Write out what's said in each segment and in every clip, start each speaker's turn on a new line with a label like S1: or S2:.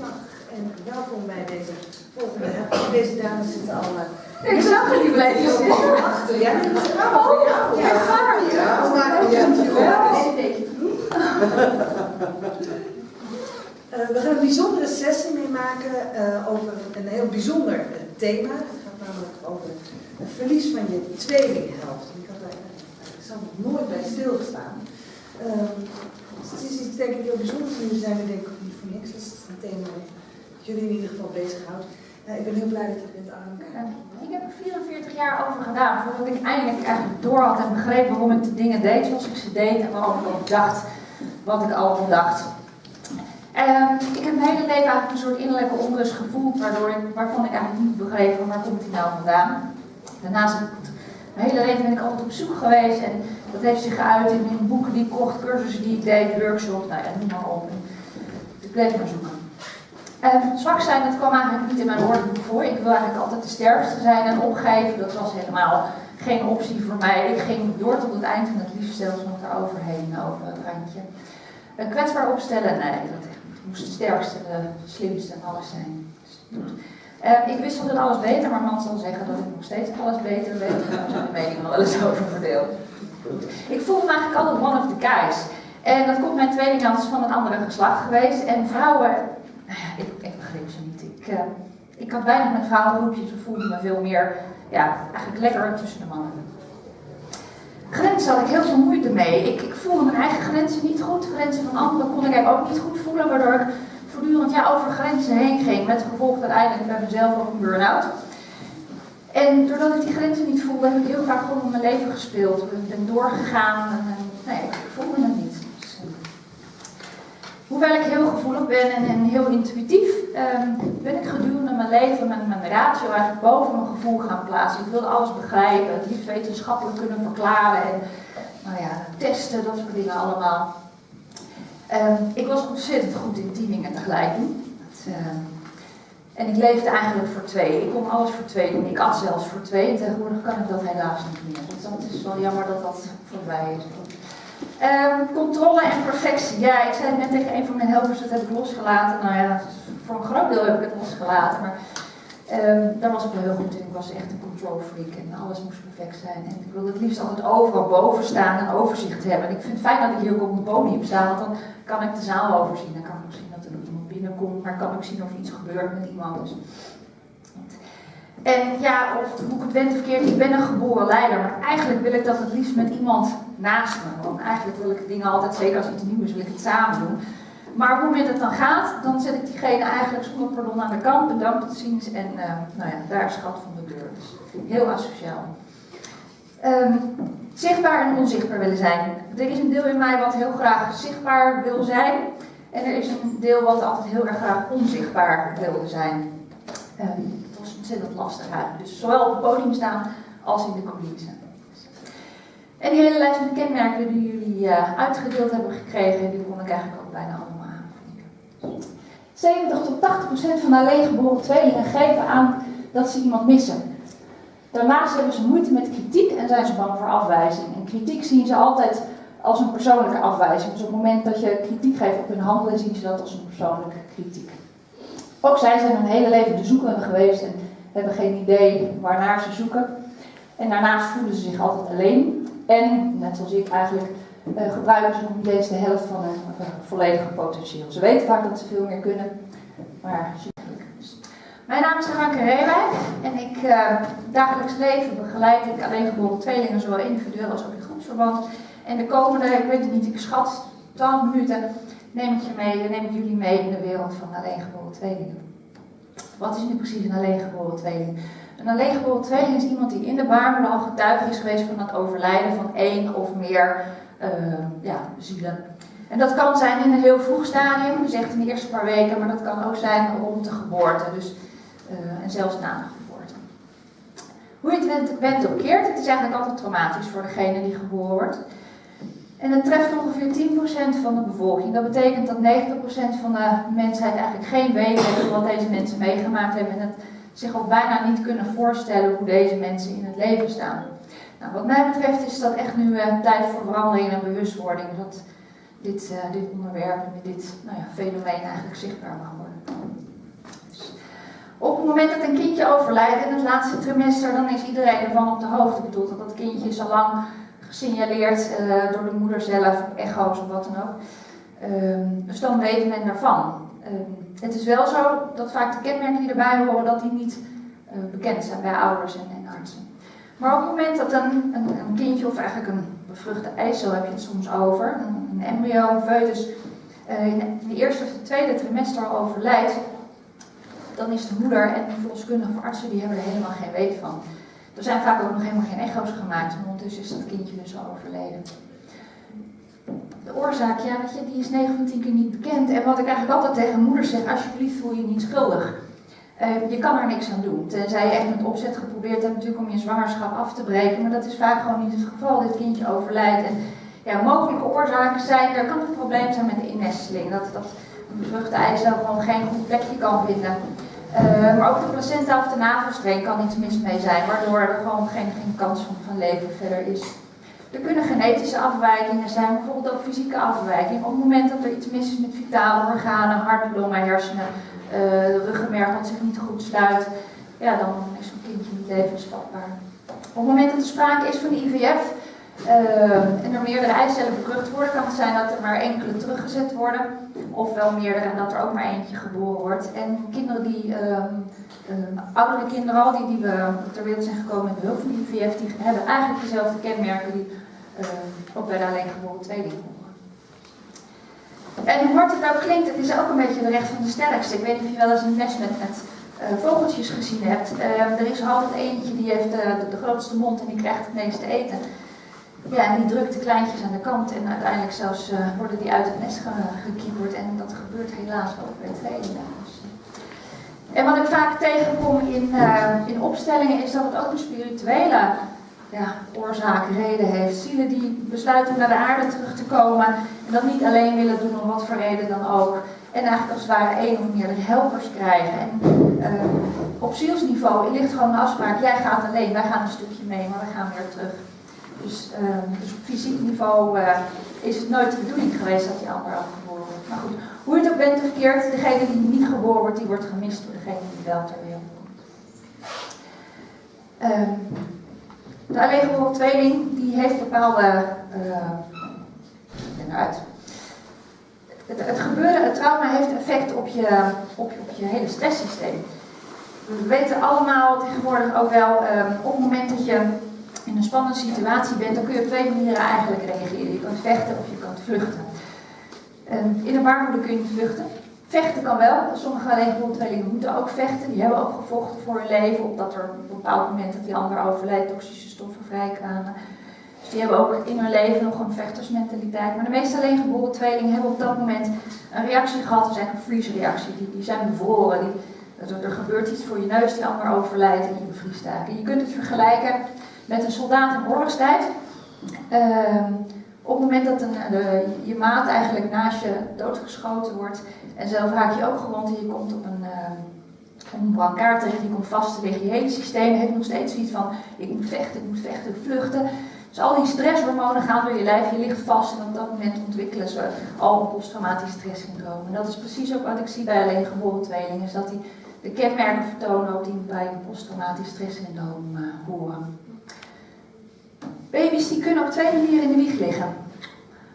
S1: Goedemiddag en welkom bij deze volgende. Deze dames zitten al. uh,
S2: Ik zag het niet blijven zitten.
S1: achter. Ja, grappig voor jou.
S2: Ja?
S1: Ja, we maken je Eh, we gaan een bijzondere sessie meemaken eh, over een heel bijzonder thema. Het gaat namelijk over het verlies van je tweelinghelft. Ik had daar nog nooit bij stilgestaan. Dus het is iets denk ik heel bijzonders. Jullie zijn er denk ik voor niks. Dus het is een thema dat jullie in ieder geval bezighoudt. Uh, ik ben heel blij dat je bent aan
S2: Ik heb er 44 jaar over gedaan voordat ik eindelijk eigenlijk door had en begreep waarom ik de dingen deed zoals ik ze deed en waarom ik ook dacht wat ik allemaal dacht. Um, ik heb mijn hele leven eigenlijk een soort innerlijke onrust gevoeld, waardoor ik, waarvan ik eigenlijk niet begreep waar komt die nou vandaan. Daarnaast mijn hele leven ben ik altijd op zoek geweest en dat heeft zich geuit in, in boeken die ik kocht, cursussen die ik deed, workshops, nou ja, noem maar op. Dus bleef maar zoeken. Um, zwak zijn, dat kwam eigenlijk niet in mijn woordenboek voor. Ik wil eigenlijk altijd de sterkste zijn en opgeven, dat was helemaal geen optie voor mij. Ik ging door tot het eind en het liefst zelfs nog daaroverheen, over het randje. Uh, kwetsbaar opstellen, nee, dat moest de sterkste, de slimste en alles zijn. Uh, ik wist altijd alles beter, maar man zal zeggen dat ik nog steeds alles beter weet. Daar zijn de meningen wel eens over verdeeld. Ik voelde me eigenlijk altijd one of the guys. En dat komt mijn tweelinghand van een andere geslacht geweest. En vrouwen, nou ja, ik, ik begreep ze niet. Ik, uh, ik had weinig met vrouwengroepjes, ik voelde me veel meer, ja, eigenlijk lekker tussen de mannen. Grenzen had ik heel veel moeite mee. Ik, ik, voelde mijn eigen grenzen niet goed. Grenzen van anderen kon ik ook niet goed voelen, waardoor ik voortdurend ja, over grenzen heen ging. Met gevolg uiteindelijk bij mezelf ook een burn-out. En doordat ik die grenzen niet voelde, heb ik heel vaak gewoon mijn leven gespeeld. Ik ben doorgegaan en, nee, ik voelde het uh, hoewel ik heel gevoelig ben en, heel intuïtief, um, ben ik gedurende mijn leven met mijn ratio eigenlijk boven mijn gevoel gaan plaatsen. Ik wilde alles begrijpen, het liefst wetenschappelijk kunnen verklaren en nou ja, testen, dat soort dingen allemaal. Um, ik was ontzettend goed in tien dingen tegelijk uh, en ik leefde eigenlijk voor twee. Ik kon alles voor twee doen. Ik at zelfs voor twee. En tegenwoordig kan ik dat helaas niet meer. Dus dat is wel jammer dat dat voorbij is. Um, controle en perfectie. Ja, ik zei net tegen een van mijn helpers, dat heb ik losgelaten. Nou ja, voor een groot deel heb ik het losgelaten. Maar um, daar was ik wel heel goed in. Ik was echt een control freak en alles moest perfect zijn. En ik wilde het liefst altijd overal boven staan en overzicht hebben. En ik vind het fijn dat ik hier ook op het podium sta, want dan kan ik de zaal overzien. Dan kan ik ook zien dat er iemand binnenkomt, maar kan ik zien of iets gebeurt met iemand. Dus. En ja, of hoe ik het wend verkeerd, ik ben een geboren leider, maar eigenlijk wil ik dat het liefst met iemand naast me. Want eigenlijk wil ik dingen altijd, zeker als iets nieuw is, wil ik het samen doen. Maar moment dat het dan gaat, dan zet ik diegene eigenlijk zonder pardon aan de kant, bedankt tot ziens en uh, nou ja, daar is schat van de deur. Dus heel asociaal. Um, zichtbaar en onzichtbaar willen zijn. Er is een deel in mij wat heel graag zichtbaar wil zijn. En er is een deel wat altijd heel erg graag onzichtbaar wilde zijn. Um, het was ontzettend lastig eigenlijk. Dus zowel op het podium staan als in de coulissen. En die hele lijst met kenmerken die jullie uh, uitgedeeld hebben gekregen, die kon ik eigenlijk ook bijna allemaal aanvinken. 70 tot 80 procent van alleengeboren tweelingen geven aan dat ze iemand missen. Daarnaast hebben ze moeite met kritiek en zijn ze bang voor afwijzing. En kritiek zien ze altijd als een persoonlijke afwijzing. Dus op het moment dat je kritiek geeft op hun handelen, zien ze dat als een persoonlijke kritiek. Ook zij zijn hun hele leven de zoekende geweest en hebben geen idee waarnaar ze zoeken. En daarnaast voelen ze zich altijd alleen. En, net zoals ik eigenlijk, uh, gebruiken ze nog niet eens de helft van hun uh, volledige potentieel. Ze weten vaak dat ze veel meer kunnen, maar ze mijn naam is Hanke Reewijk en ik uh, dagelijks leven begeleid ik alleengeboren tweelingen, zowel individueel als ook in groepsverband. En de komende, ik weet het niet, ik schat 12 minuten, neem ik, je mee, neem ik jullie mee in de wereld van alleengeboren tweelingen. Wat is nu precies een alleengeboren tweeling? Een alleengeboren tweeling is iemand die in de baarmoeder al getuige is geweest van het overlijden van één of meer uh, ja, zielen. En dat kan zijn in een heel vroeg stadium, dus in de eerste paar weken, maar dat kan ook zijn rond de geboorte. Dus uh, en zelfs na de geboorte. Hoe je het ook keert, het is eigenlijk altijd traumatisch voor degene die geboren wordt. En het treft ongeveer 10% van de bevolking. Dat betekent dat 90% van de mensheid eigenlijk geen weet heeft wat deze mensen meegemaakt hebben. En het zich ook bijna niet kunnen voorstellen hoe deze mensen in het leven staan. Nou, wat mij betreft is dat echt nu uh, tijd voor verandering en bewustwording. Dat dit, uh, dit onderwerp en dit nou ja, fenomeen eigenlijk zichtbaar mag worden. Op het moment dat een kindje overlijdt in het laatste trimester, dan is iedereen ervan op de hoogte bedoeld. Dat dat kindje is al lang gesignaleerd uh, door de moeder zelf, echo's of wat dan ook. Um, dus dan weet men daarvan. Um, het is wel zo dat vaak de kenmerken die erbij horen, dat die niet uh, bekend zijn bij ouders en, en, artsen. Maar op het moment dat een, een, een, kindje of eigenlijk een bevruchte eicel heb je het soms over, een, embryo, een foetus, uh, in de eerste of de tweede trimester al overlijdt, dan is de moeder en de verloskundige of artsen die hebben er helemaal geen weet van. Er zijn vaak ook nog helemaal geen echo's gemaakt, en ondertussen is dat kindje dus al overleden. De oorzaak, ja, weet je, die is 9 van 10 keer niet bekend. En wat ik eigenlijk altijd tegen moeders zeg, alsjeblieft voel je niet schuldig. Uh, je kan er niks aan doen. Tenzij je echt met opzet geprobeerd hebt natuurlijk om je zwangerschap af te breken. Maar dat is vaak gewoon niet het geval. Dit kindje overlijdt. En ja, mogelijke oorzaken zijn, er kan een probleem zijn met de innesteling. Dat, dat bevruchte eicel gewoon geen goed plekje kan vinden. Uh, maar ook de placenta of de navelstreng kan iets mis mee zijn, waardoor er gewoon geen, geen kans van, van leven verder is. Er kunnen genetische afwijkingen zijn, bijvoorbeeld ook fysieke afwijkingen. Op het moment dat er iets mis is met vitale organen, hart, longen, hersenen, uh, ruggenmerg dat zich niet goed sluit, ja, dan is zo'n kindje niet levensvatbaar. Op het moment dat er sprake is van IVF, uh, en er meerdere eicellen bevrucht worden, kan het zijn dat er maar enkele teruggezet worden, of wel meerdere en dat er ook maar eentje geboren wordt. En kinderen die, uh, oudere kinderen al, die, die we ter wereld zijn gekomen met behulp van IVF, die hebben eigenlijk dezelfde kenmerken die ook bij alleen geboren tweeling horen. En hoe hard het nou klinkt, het is ook een beetje de recht van de sterkste. Ik weet niet of je wel eens een nest met, met vogeltjes gezien hebt. er is altijd eentje die heeft de, de, grootste mond en die krijgt het meeste eten. Ja, en die drukt de kleintjes aan de kant en uiteindelijk zelfs worden die uit het nest ge gekieperd. En dat gebeurt helaas ook bij tweelingen. En wat ik vaak tegenkom in, in opstellingen is dat het ook een spirituele ja, oorzaak, reden heeft. Zielen die besluiten om naar de aarde terug te komen en dat niet alleen willen doen om wat voor reden dan ook. En eigenlijk als het ware één of meerdere helpers krijgen. En uh, op zielsniveau ligt gewoon een afspraak, jij gaat alleen, wij gaan een stukje mee, maar we gaan weer terug. Dus, uh, dus op fysiek niveau uh, is het nooit de bedoeling geweest dat die ander ook geboren wordt. Maar goed, hoe je het ook bent of verkeerd, degene die niet geboren wordt, die wordt gemist door degene die wel ter wereld komt. Uh, de alleen geboren tweeling, die heeft bepaalde... Uh, uit. Het, het gebeuren, het trauma heeft effect op je, op op je hele stresssysteem. We weten allemaal tegenwoordig ook wel, op het moment dat je in een spannende situatie bent, dan kun je op twee manieren eigenlijk reageren. Je kunt vechten of je kunt vluchten. Um, in een baarmoeder kun je vluchten. Vechten kan wel. Sommige alleengeborene moeten ook vechten. Die hebben ook gevochten voor hun leven, opdat er op een bepaald moment dat die ander overlijdt toxische stoffen vrijkwamen. Dus die hebben ook in hun leven nog een vechtersmentaliteit. Maar de meeste alleengeboren tweelingen hebben op dat moment een reactie gehad. Is eigenlijk een freeze-reactie. Die, die zijn bevroren. Die, er, er, gebeurt iets voor je neus, die ander overlijdt en je bevriest eigenlijk. Je kunt het vergelijken met een soldaat in oorlogstijd. Uh, op het moment dat een, de, je maat eigenlijk naast je doodgeschoten wordt en zelf raak je ook gewond en je komt op een, uh, een brancard terecht, je komt vast te liggen. Je hele systeem heeft nog steeds zoiets van ik moet vechten, ik moet vechten, vluchten. Dus al die stresshormonen gaan door je lijf, je ligt vast en op dat moment ontwikkelen ze al een posttraumatisch stresssyndroom. En dat is precies ook wat ik zie bij alleen geboren tweelingen, is dat die de kenmerken vertonen ook die bij een posttraumatisch stresssyndroom uh, horen. Baby's die kunnen op twee manieren in de wieg liggen.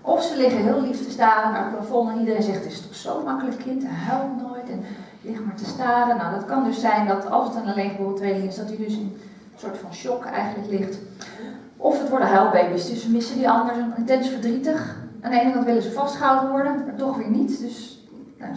S2: Of ze liggen heel lief te staren naar het plafond en iedereen zegt, het is toch zo makkelijk kind, hij huilt nooit en ligt maar te staren. Nou, dat kan dus zijn dat als het een alleengeboren tweeling is, dat hij dus in een soort van shock eigenlijk ligt. Of het worden huilbaby's, dus ze missen die anders intens verdrietig. Aan de ene kant willen ze vastgehouden worden, maar toch weer niet. Dus nou,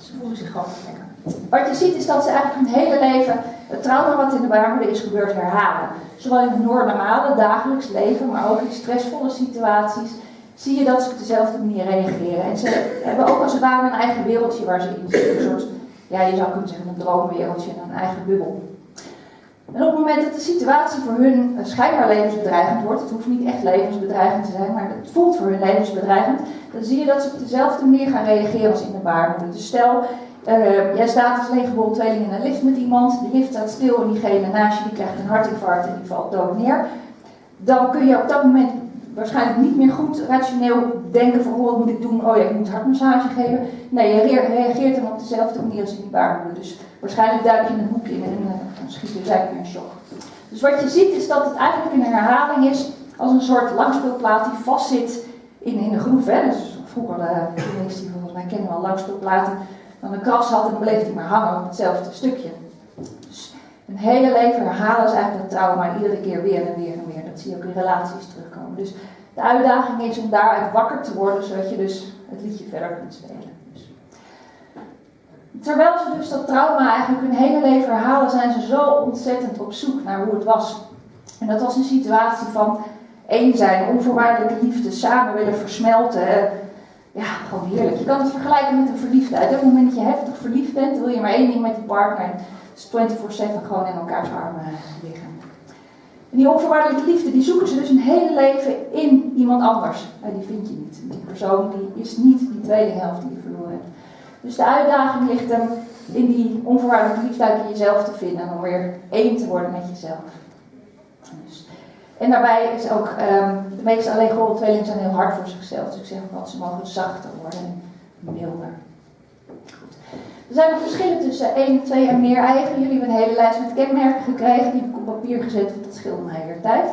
S2: ze, voelen zich gewoon lekker. Wat je ziet is dat ze eigenlijk hun hele leven het trauma wat in de baarmoeder is gebeurd herhalen. Zowel in het normale dagelijks leven, maar ook in stressvolle situaties zie je dat ze op dezelfde manier reageren. En ze hebben ook als het ware een eigen wereldje waar ze in zitten. Een soort, ja, je zou kunnen zeggen een droomwereldje, een eigen bubbel. En op het moment dat de situatie voor hun schijnbaar levensbedreigend wordt, het hoeft niet echt levensbedreigend te zijn, maar het voelt voor hun levensbedreigend, dan zie je dat ze op dezelfde manier gaan reageren als in de baarmoeder. Dus stel, uh, jij staat als leeggeboren tweeling in een lift met iemand, de lift staat stil en diegene naast je die krijgt een hartinfarct en die valt dood neer. Dan kun je op dat moment waarschijnlijk niet meer goed rationeel denken van oh, wat moet ik doen? Oh ja, ik moet hartmassage geven. Nee, je reageert dan op dezelfde manier als in die baarmoeder. Dus waarschijnlijk duik je in een hoekje in en dan schiet je eigenlijk een shock. Dus wat je ziet is dat het eigenlijk een herhaling is als een soort langspeelplaat die vastzit in, in de groef. Hè. Dus vroeger de mensen die volgens mij kennen wel langspeelplaten, dan een kras had en dan bleef hij maar hangen op hetzelfde stukje. Dus een hele leven herhalen is eigenlijk dat trauma iedere keer weer en weer en weer. Dat zie je ook in relaties terugkomen. Dus de uitdaging is om daaruit wakker te worden, zodat je dus het liedje verder kunt spelen. Terwijl ze dus dat trauma eigenlijk hun hele leven herhalen, zijn ze zo ontzettend op zoek naar hoe het was. En dat was een situatie van één zijn, onvoorwaardelijke liefde, samen willen versmelten. Ja, gewoon heerlijk. Je kan het vergelijken met een verliefdheid. Op het moment dat je heftig verliefd bent, wil je maar één ding met je partner. Dus 24-7 gewoon in elkaars armen liggen. En die onvoorwaardelijke liefde, die zoeken ze dus een hele leven in iemand anders. Maar die vind je niet. Die persoon die is niet die tweede helft die je. Dus de uitdaging ligt hem in die onvoorwaardelijke liefde in jezelf te vinden. En om weer één te worden met jezelf. Dus. En daarbij is ook, um, de meeste alleengeboren tweelingen zijn heel hard voor zichzelf. Dus ik zeg ook ze mogen zachter worden en milder. Er zijn nog verschillen tussen 1, 2 en meer eigen. Jullie hebben een hele lijst met kenmerken gekregen. Die heb ik op papier gezet, want dat scheelde mij weer tijd.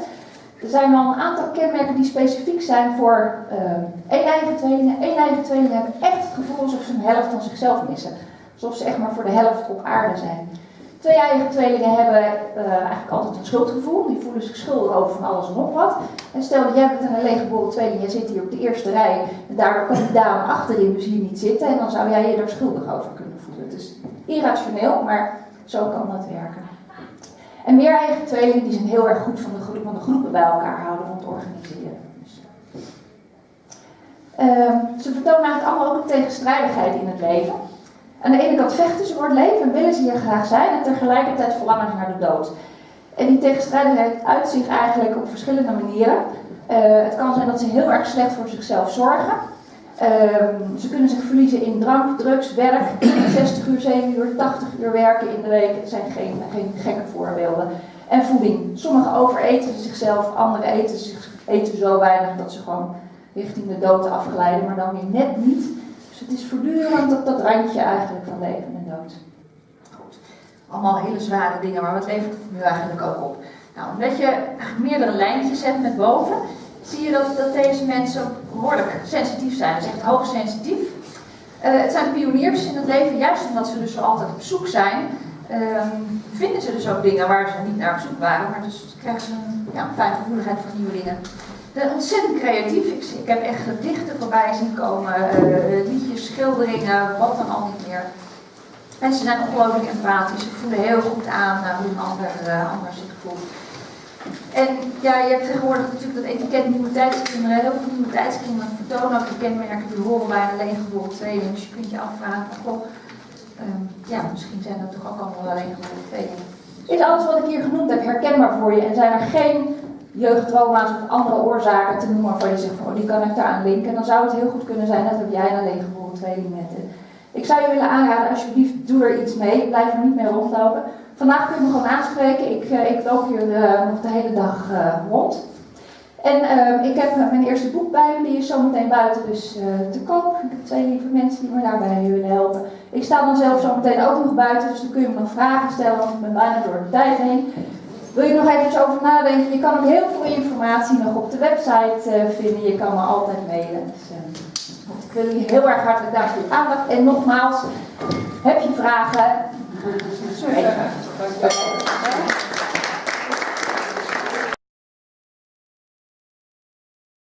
S2: Er zijn wel een aantal kenmerken die specifiek zijn voor uh, één eigen tweelingen. Eigen tweelingen hebben echt het gevoel alsof ze een helft van zichzelf missen. Alsof ze echt maar voor de helft op aarde zijn. Twee eigen tweelingen hebben uh, eigenlijk altijd een schuldgevoel. Die voelen zich schuldig over van alles en nog wat. En stel dat jij bent een alleengeboren tweeling, jij zit hier op de eerste rij. En daardoor kan die dame achterin dus hier niet zitten. En dan zou jij je er schuldig over kunnen voelen. Het is irrationeel, maar zo kan dat werken. En meer eigen tweelingen die zijn heel erg goed van de, van de groepen bij elkaar houden, van het organiseren. Dus. Uh, ze vertonen eigenlijk allemaal ook een tegenstrijdigheid in het leven. Aan de ene kant vechten ze voor het leven en willen ze hier graag zijn en tegelijkertijd verlangen ze naar de dood. En die tegenstrijdigheid uit zich eigenlijk op verschillende manieren. Uh, het kan zijn dat ze heel erg slecht voor zichzelf zorgen. Uh, ze kunnen zich verliezen in drank, drugs, werk, 60 uur, 7 uur, 80 uur werken in de week. Het zijn geen, geen gekke voorbeelden. En voeding. Sommigen overeten zichzelf, anderen eten, eten zo weinig dat ze gewoon richting de dood afglijden, maar dan weer net niet. Dus het is voortdurend op dat randje eigenlijk van leven en dood. Goed. Allemaal hele zware dingen, maar wat levert nu eigenlijk ook op? Nou, omdat je meerdere lijntjes hebt met boven, zie je dat, dat deze mensen behoorlijk sensitief zijn. Dat is echt hoogsensitief. Uh, het zijn pioniers in het leven, juist omdat ze dus altijd op zoek zijn. Um, vinden ze dus ook dingen waar ze niet naar op zoek waren, maar dus krijgen ze een ja, fijne gevoeligheid voor nieuwe dingen ontzettend creatief. Ik, ik, heb echt gedichten voorbij zien komen, uh, liedjes, schilderingen, wat dan al niet meer. En ze zijn ongelooflijk empathisch. Ze voelen heel goed aan hoe een ander, ander zich voelt. En ja, je hebt tegenwoordig natuurlijk dat etiket nieuwe tijdskinderen. Heel veel nieuwe tijdskinderen vertonen ook de kenmerken die horen bij een alleengeboren tweeling. Dus je kunt je afvragen, goh, um, ja, misschien zijn dat toch ook allemaal alleengeboren tweelingen. Is alles wat ik hier genoemd heb herkenbaar voor je en zijn er geen jeugdtrauma's of andere oorzaken te noemen waarvan je zegt van oh, die kan ik daar aan linken, dan zou het heel goed kunnen zijn dat jij een alleengeboren tweeling bent. Ik zou je willen aanraden, alsjeblieft, doe er iets mee. Blijf er niet mee rondlopen. Vandaag kun je me gewoon aanspreken. Ik, uh, ik loop hier uh, nog de hele dag uh, rond. En uh, ik heb mijn eerste boek bij me, die is zometeen buiten dus te koop. Ik heb twee lieve mensen die me daarbij willen helpen. Ik sta dan zelf zometeen ook nog buiten, dus dan kun je me nog vragen stellen, want ik ben bijna door de tijd heen. Wil je nog even over nadenken? Je kan ook heel veel informatie nog op de website vinden. Je kan me altijd mailen. Dus, uh, ik wil jullie heel erg hartelijk danken voor je aandacht. En nogmaals, heb je vragen? はい。